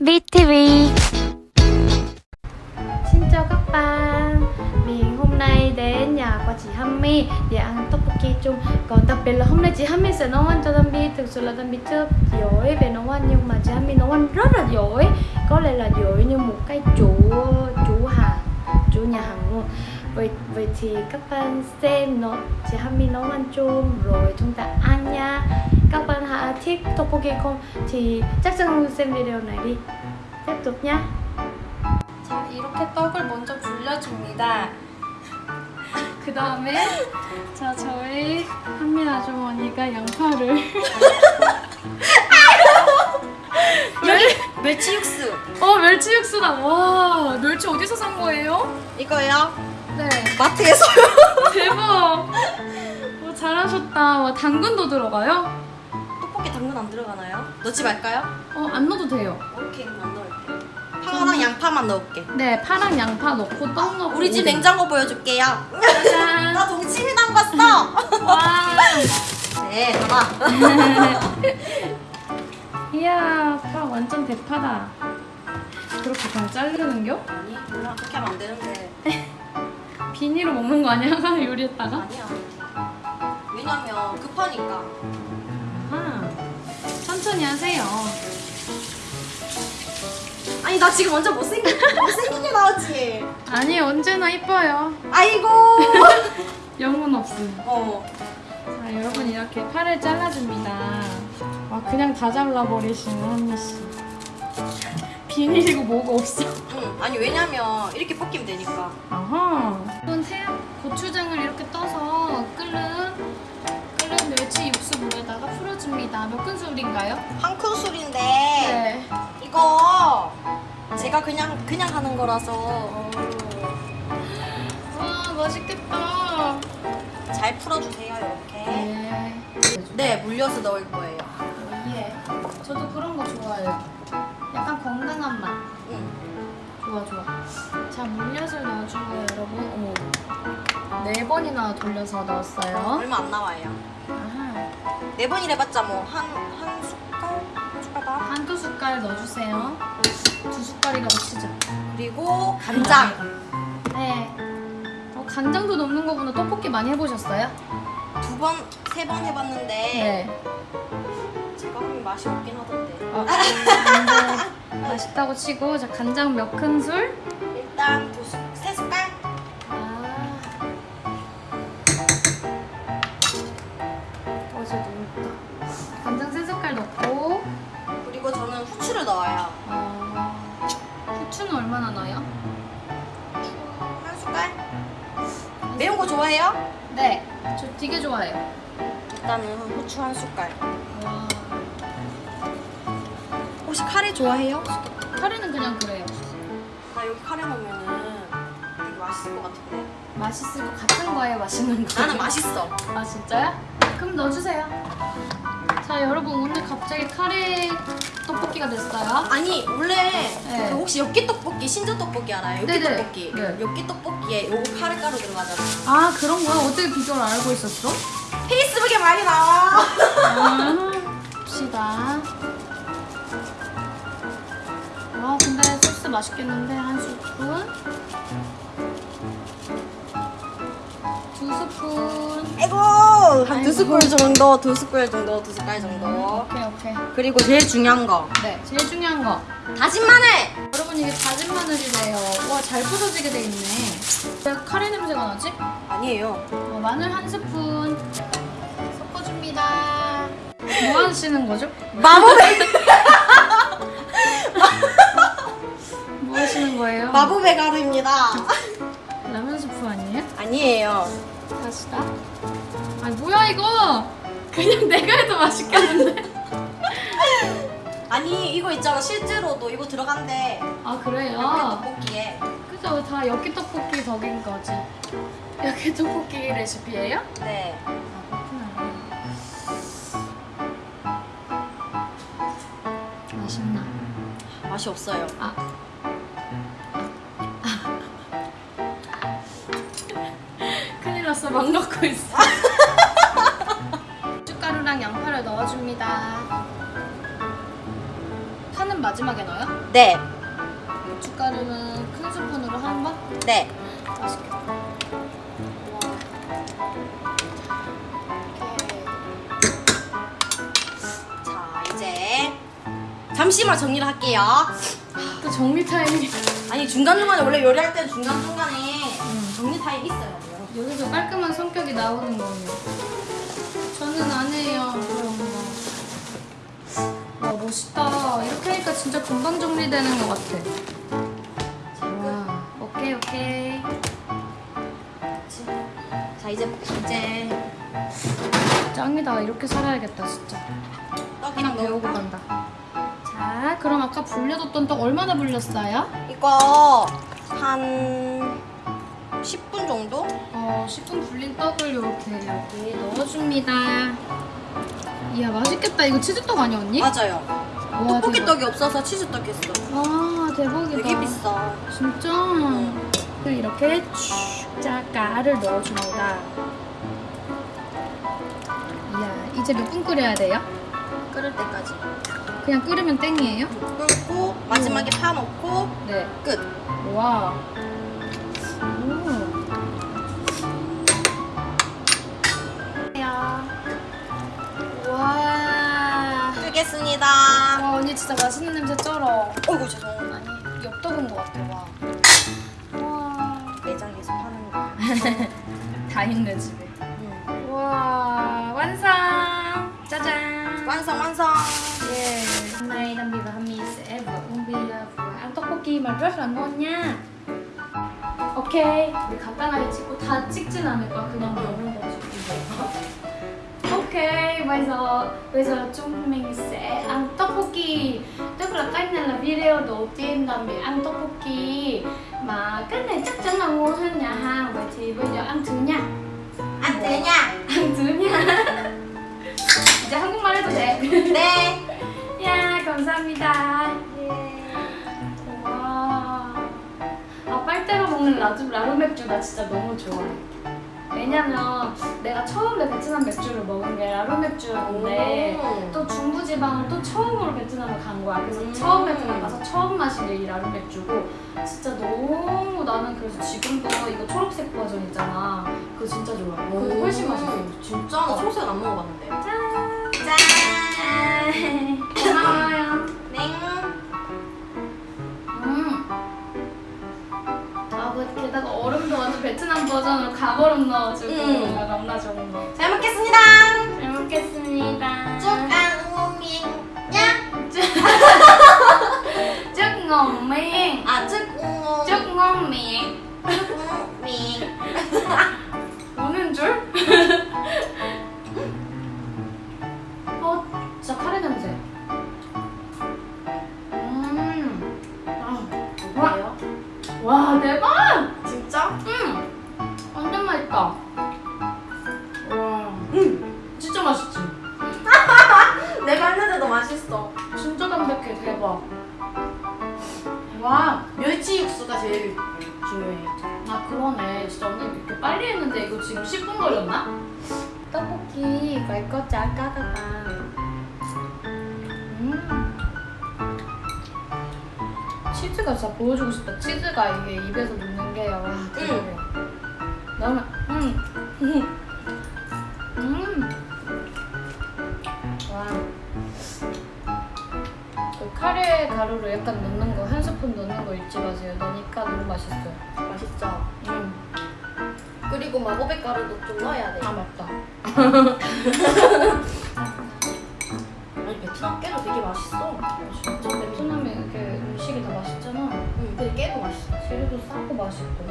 BTV Xin chào các bạn. Mình hôm nay đến nhà của chị Hammy để ăn tteokbokki chung. Còn đặc biệt là hôm nay chị Hammy sẽ nấu ăn cho Dambi Thực sự là Dambi chưa giỏi về nấu ăn nhưng mà chị Hammy nấu ăn rất là giỏi. Có lẽ là giỏi như một cái chủ chủ hàng chủ nhà hàng luôn. Vậy, vậy thì các bạn xem nó. Chị Hammy nấu ăn chung rồi chúng ta ăn nha. Các bạn hãy thích tteokbokki không? Thì chắc chắn xem video này đi Tiếp tục nhá 자 이렇게 떡을 먼저 불려줍니다. 그 다음에 자 저희 한민 아주머니가 양파를. 멸치 육수. 어 멸치 육수다. 와 멸치 어디서 산 거예요? 이거요? 네. 마트에서 대박. 와, 잘하셨다. 와 당근도 들어가요? 들어가나요? 넣지 말까요? 어 안 넣어도 돼요. 오케이 그럼 안 넣을게요. 파랑 양파만 넣을게. 네 파랑 양파 넣고 떡 넣고 우리 집 냉장고 보여줄게요. 나 동치미 담갔어. 와. 네 봐봐. 이야 파 완전 대파다. 그렇게 그냥 자르는겨? 아니 몰라. 그렇게 하면 안 되는데. 비닐로 먹는 거 아니야? 요리했다가? 아니야. 왜냐면 급하니까. 아 천천히 하세요. 아니 나 지금 완전 못생긴 못생기게 나왔지. 아니 언제나 이뻐요. 아이고. 영혼 없음. 어. 자 여러분 이렇게 팔을 잘라줍니다. 와 그냥 다 잘라버리시는 한미 씨. 비닐이고 뭐가 없어. 응. 아니 왜냐면 이렇게 볶이면 되니까. 아하. 이건 태양 고추장을 이렇게 떠서 끓는 물에다가 풀어줍니다 몇 큰술인가요? 한 큰술인데 네 이거 제가 그냥 그냥 하는 거라서 와 맛있겠다 잘 풀어주세요 이렇게 네 네 물려서 넣을 거예요 예. 저도 그런 거 좋아해요. 약간 건강한 맛. 응. 좋아 좋아. 자 물엿을 넣어주고요 여러분. 어머. 네 번이나 돌려서 넣었어요. 얼마 안 나와요 아하. 네 번이라 해봤자 뭐한 한 숟갈 한 숟갈 반 한두 숟갈 넣어주세요. 두 숟갈이라고 치자. 그리고 간장 네. 어, 간장도 넣는 거구나. 떡볶이 많이 해보셨어요? 두 번 세 번 해봤는데 네. 제가 하면 맛이 없긴 하던데 어, 근데 맛있다고 치고 자 간장 몇 큰술? 일단 두 숟, 세 숟갈 아. 어제 너무 다 간장 세 숟갈 넣고 그리고 저는 후추를 넣어요 어, 후추는 얼마나 넣어요? 한 숟갈 매운 거 좋아해요? 네, 저 되게 좋아해요. 일단은 후추 한 숟갈 혹시 카레 좋아해요? 카레는 그냥 그래요. 나 여기 카레 넣으면은 되게 맛있을 것 같은데 맛있을 것 같은 거예요, 맛있는 거. 나는 맛있어 아 진짜요? 그럼 넣어주세요. 자 여러분 오늘 갑자기 카레 떡볶이가 됐어요. 아니 원래 네. 그 혹시 엽기 떡볶이 신전 떡볶이 알아요? 엽기 네네. 떡볶이 네. 엽기 떡볶이에 요거 카레 가루 들어가잖아 아 그런 거야? 어떻게 비주얼 알고 있었어? 페이스북에 많이 나와 아, 봅시다. 와 근데 소스 맛있겠는데? 한 스푼? 두 스푼. 아이고 한 아이고. 두 스푼 정도 두 스푼 정도 두 숟갈 정도. 오케이 오케이. 그리고 제일 중요한 거. 네 제일 중요한 거. 다진 마늘! 여러분 이게 다진 마늘이래요. 와 잘 부서지게 돼 있네. 왜 카레 냄새가 나지? 아니에요. 어, 마늘 한 스푼. 섞어줍니다. 뭐 하시는 거죠? 마법의 마법의 가루입니다 라면 스프 아니에요? 아니에요 다시다. 아 뭐야 이거? 그냥 내가 해도 맛있겠는데? 아니 이거 있잖아 실제로도 이거 들어간대 아 그래요? 떡볶이에 그죠 다 엽기 떡볶이 덕인 거지. 엽기 떡볶이 레시피예요? 네 그렇구나. 맛있나? 맛이 없어요 아. 났어 막 넣고 있어. 고춧가루랑 양파를 넣어줍니다. 파는 마지막에 넣어요? 네, 고춧가루는 큰 스푼으로 한 번? 네. 맛있겠다. 자, 이제 잠시만 정리를 할게요. 또 정리 타임이 아니 중간중간에 원래 요리할 때는 중간중간 성격이 나오는 거예요. 저는 안 해요 그런 거. 와 멋있다. 이렇게 하니까 진짜 금방 정리되는 것 같아. 와 오케이 오케이. 자, 이제 이제 짱이다. 이렇게 살아야겠다 진짜. 떡이랑 배우고? 간다. 자 그럼 아까 불려뒀던 떡 얼마나 불렸어요? 이거 한 10분 정도? 어 10분 불린 떡을 이렇게 여기 넣어줍니다. 이야 맛있겠다. 이거 치즈떡 아니야 언니? 맞아요. 와, 떡볶이 대박. 떡이 없어서 치즈떡 했어. 와 대박이다. 되게 비싸. 진짜? 이렇게 쭉 가를 넣어줍니다. 이야, 이제 몇 분 끓여야 돼요? 끓을 때까지. 그냥 끓으면 땡이에요? 끓고 마지막에 파 넣고 네. 끝. 와. 와. 끄겠습니다. 와, 언니 진짜 맛있는 냄새 쩔어. 어이구 죄송. 아니, 엽떡인 것 같아, 와. 와. 매장에서 파는 거. 다 있네, 집에. 음. Wow, 완성! 짜잔! 완성 완성. Hôm nay Đam Bi và sẽ vợ Uông Bi vừa ăn tteokbokki mà rất là ngon nha. Ok, 우리 간단하게 찍고 다 찍진 않을 거야. 그냥 넣는 거지. Ok, bây giờ bây giờ chúng mình sẽ ăn tteokbokki. Tức là cách này là video đầu tiên là mình ăn tteokbokki mà cách này chắc chắn là ngon hơn nhà hàng. Vậy thì bây giờ ăn thứ nha. 안 되냐? 안 들으냐? 이제 한국말 해도 돼. 네. 야, 감사합니다. 와. 아, 빨대로 먹는 라주, 라루 맥주 나 진짜 너무 좋아해. 왜냐면 내가 처음에 베트남 맥주를 먹은 게 라루 맥주였는데 오. 또 중부지방을 또 처음으로 베트남을 간 거야. 그래서 음. 처음 베트남 가서 처음 마신 게 이 라루 맥주고 진짜 너무 나는 그래서 지금도 이거 초록색 버전 있잖아. 그거 진짜 좋아해. 그거 훨씬 맛있어. 진짜 나 초록색 안 먹어봤는데. 짠! 짠. 고마워 베트남 버전으로 가버름 넣어주고 음. 아, 너무나 아 그러네. 진짜 언니 이렇게 빨리 했는데 이거 지금 10분 걸렸나? 떡볶이 말거 짜까다가. 음. 치즈가 진짜 보여주고 싶다. 치즈가 이게 입에서 녹는 게 와, 대박이야. 너무 음. 음. 음. 와. 그 카레 가루를 약간 넣는 거, 한 스푼 넣는 거 잊지 마세요. 넣으니까 너무 맛있어요. 맛있죠. 음. 그리고 마법의 가루도 좀 넣어야 돼. 아 맞다. 아니 베트남 깨도 되게 맛있어. 진짜 베트남에 이렇게 음식이 다 맛있잖아. 응, 근데 깨도 맛있어. 재료도 싸고 맛있고.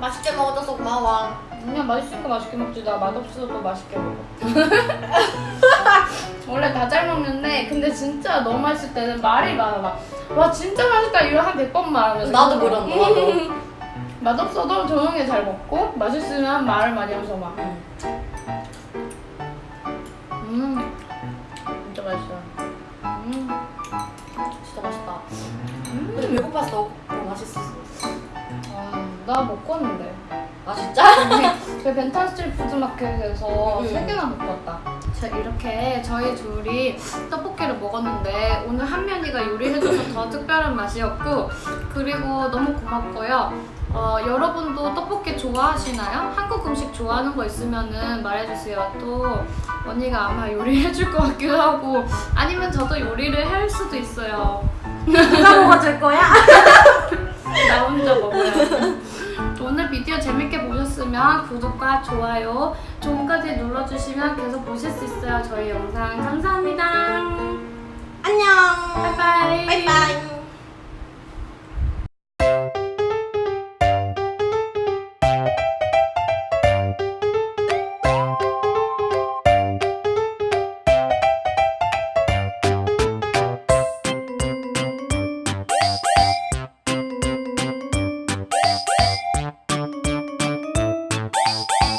맛있게 먹어줘서 고마워. 그냥 맛있으니까 맛있게 먹지. 나 맛없어도 맛있게 먹어. 원래 다 잘 먹는데 근데 진짜 너무 맛있을 때는 말이 많아. 막, 와 진짜 맛있다 이거 한 100번 말하면서. 나도 그런 거, 나도. 맛없어도 조용히 잘 먹고 맛있으면 말을 많이 하면서 막. 응. 음 진짜 맛있어요. 음. 진짜 맛있다. 음. 근데 배고파서 더, 더 맛있었어. 와, 나 먹었는데. 아 진짜? 그 벤탄 street food market에서 음. 세 개나 먹고 왔다. 자, 이렇게 저희 둘이 떡볶이를 먹었는데 오늘 한면이가 요리해줘서 더 특별한 맛이었고 그리고 너무 고맙고요. 어, 여러분도 떡볶이 좋아하시나요? 한국 음식 좋아하는 거 있으면은 말해주세요. 또 언니가 아마 요리해줄 것 같기도 하고 아니면 저도 요리를 할 수도 있어요. 누가 먹어줄 거야? 나 혼자 먹어요. 오늘 비디오 재밌게 보셨으면 구독과 좋아요, 종까지 눌러주시면 계속 보실 수 있어요. 저희 영상 감사합니다. 안녕. 바이바이. 바이바이.